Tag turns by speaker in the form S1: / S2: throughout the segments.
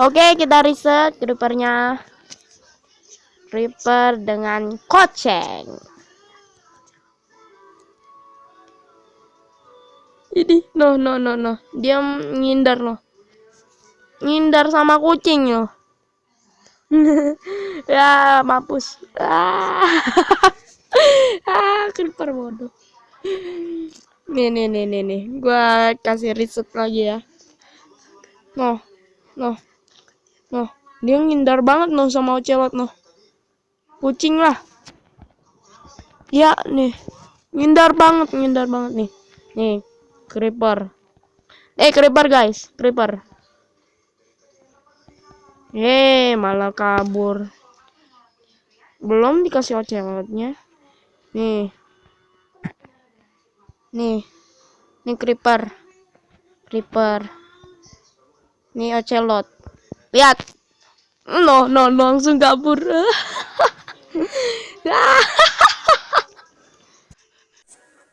S1: Oke, kita riset creepernya. Creeper dengan koceng. Ini, no, no, no, no. Dia ngindar, no. Ngindar sama kucing, no. ya, mampus. Ah, ah creeper bodoh. Nih, nih, nih, nih, nih. Gua kasih riset lagi ya. No, no. Noh, dia ngindar banget noh sama Ocelot noh. Kucing lah. Ya, nih. Ngindar banget, ngindar banget nih. Nih, creeper. Eh, creeper guys, creeper. Eh, malah kabur. Belum dikasih ocelotnya. Nih. Nih. Nih creeper. Creeper. Nih ocelot. Lihat. No, no, no langsung kabur.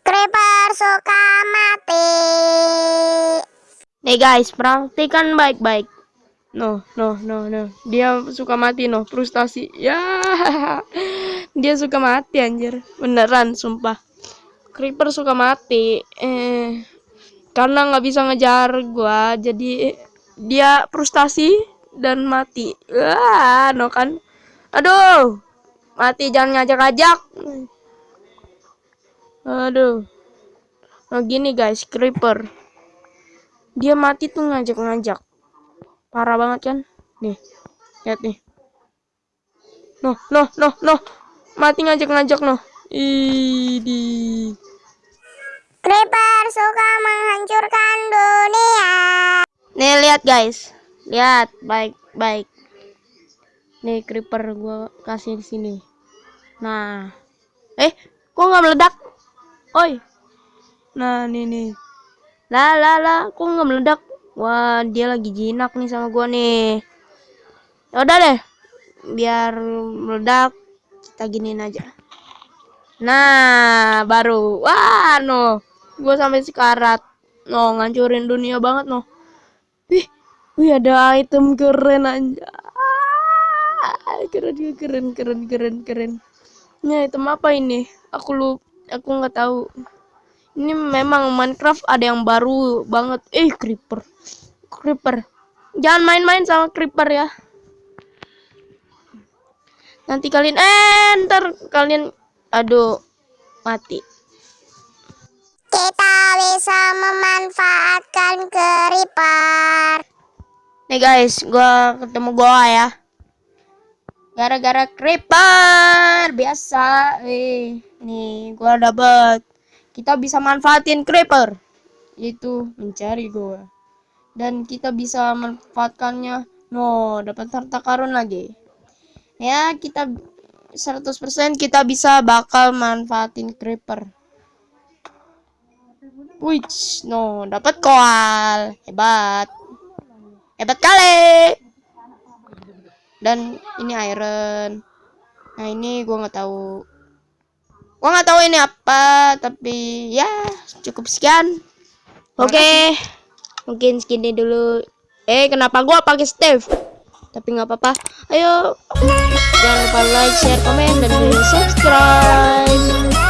S2: Creeper suka mati.
S1: Nih guys, perhatikan baik-baik. No, no, no, no. Dia suka mati, no. Frustasi. Ya. Dia suka mati anjir. Beneran, sumpah. Creeper suka mati. Eh karena nggak bisa ngejar gua, jadi dia frustasi dan mati. Wah, no kan. Aduh. Mati jangan ngajak-ngajak. Aduh. Nah gini guys, creeper. Dia mati tuh ngajak-ngajak. Parah banget kan? Nih. Lihat nih. Noh, noh, noh, noh. Mati ngajak-ngajak noh. Idi.
S2: Creeper suka menghancurkan dunia.
S1: Nih lihat guys. Lihat, baik-baik. Nih creeper gue kasih di sini. Nah, eh, kok nggak meledak? Oi. Nah, nih nih. Lah lah lah, kok nggak meledak? Wah, dia lagi jinak nih sama gua nih. Ya udah deh. Biar meledak, kita giniin aja. Nah, baru. Wah, no. Gua sampai sekarat. No, ngancurin dunia banget, no. Wih, Wih ada item keren aja. Keren keren keren keren keren. Ini item apa ini? Aku lu aku nggak tahu. Ini memang Minecraft ada yang baru banget. Eh creeper. Creeper. Jangan main-main sama creeper ya. Nanti kalian eh kalian aduh mati.
S2: Kita bisa memanfaatkan creeper.
S1: Nih guys, gua ketemu gua ya. Gara-gara creeper biasa. Eh, nih gua dapat. Kita bisa manfaatin creeper. Itu mencari gua. Dan kita bisa manfaatkannya. No, dapat harta karun lagi. Ya, kita 100% kita bisa bakal manfaatin creeper. Wih, no, dapat koal. Hebat. Hebat kali. Dan ini iron. Nah, ini gua nggak tahu. Gua nggak tahu ini apa, tapi ya cukup sekian. Oke. Okay. Mungkin segini dulu. Eh, kenapa gua pakai Steve? Tapi nggak apa-apa. Ayo. Jangan lupa like, share, komen, dan subscribe.